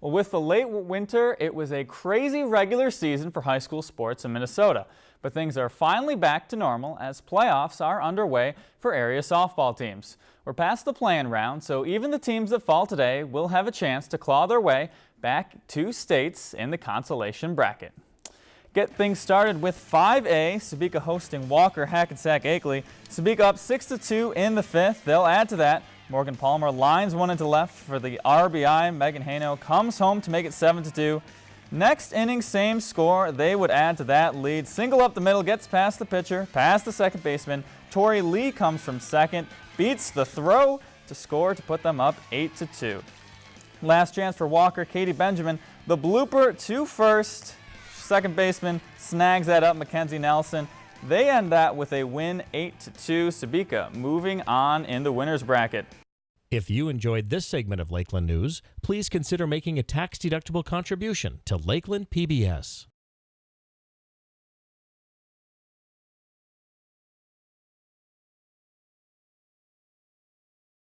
Well, with the late winter, it was a crazy regular season for high school sports in Minnesota. But things are finally back to normal as playoffs are underway for area softball teams. We're past the playing round, so even the teams that fall today will have a chance to claw their way back to states in the consolation bracket. Get things started with 5A, Sebeka hosting Walker Hackensack Akeley. Sebeka up 6-2 in the fifth. They'll add to that Morgan Palmer lines one into left for the RBI. Megan Hano comes home to make it 7-2. Next inning, same score. They would add to that lead. Single up the middle, gets past the pitcher, past the second baseman. Tori Lee comes from second, beats the throw to score to put them up 8-2. Last chance for Walker, Katie Benjamin. The blooper to first. Second baseman snags that up, Mackenzie Nelson. They end that with a win 8-2. Sebeka moving on in the winner's bracket. If you enjoyed this segment of Lakeland News, please consider making a tax-deductible contribution to Lakeland PBS.